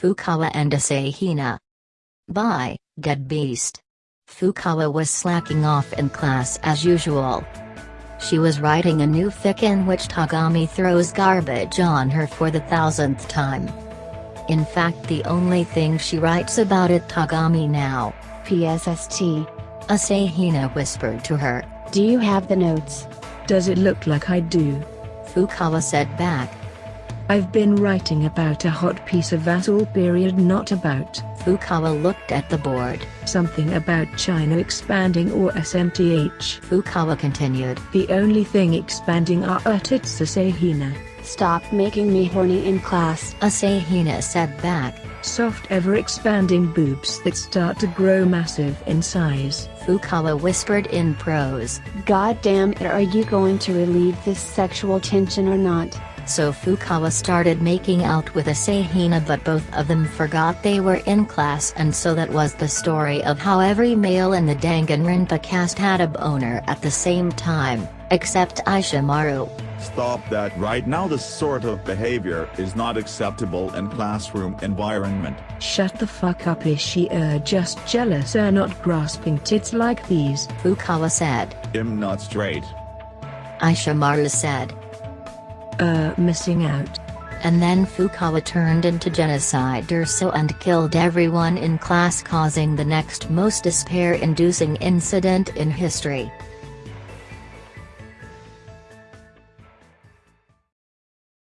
Fukawa and Asahina. Bye, dead beast. Fukawa was slacking off in class as usual. She was writing a new fic in which Togami throws garbage on her for the thousandth time. In fact the only thing she writes about it Togami now. PSST. Asahina whispered to her. Do you have the notes? Does it look like I do? Fukawa said back. I've been writing about a hot piece of Vassal period not about. Fukawa looked at the board. Something about China expanding or SMTH. Fukawa continued. The only thing expanding are Urtits Asahina. Stop making me horny in class. Asahina said back. Soft ever expanding boobs that start to grow massive in size. Fukawa whispered in prose. God damn it are you going to relieve this sexual tension or not? So Fukawa started making out with Asahina but both of them forgot they were in class and so that was the story of how every male in the Danganronpa cast had a boner at the same time, except Ishimaru. Stop that right now this sort of behavior is not acceptable in classroom environment. Shut the fuck up is she er just jealous er not grasping tits like these? Fukawa said. I'm not straight. Ishimaru said. Uh, missing out. And then Fukawa turned into Genocider Syo and killed everyone in class causing the next most despair-inducing incident in history.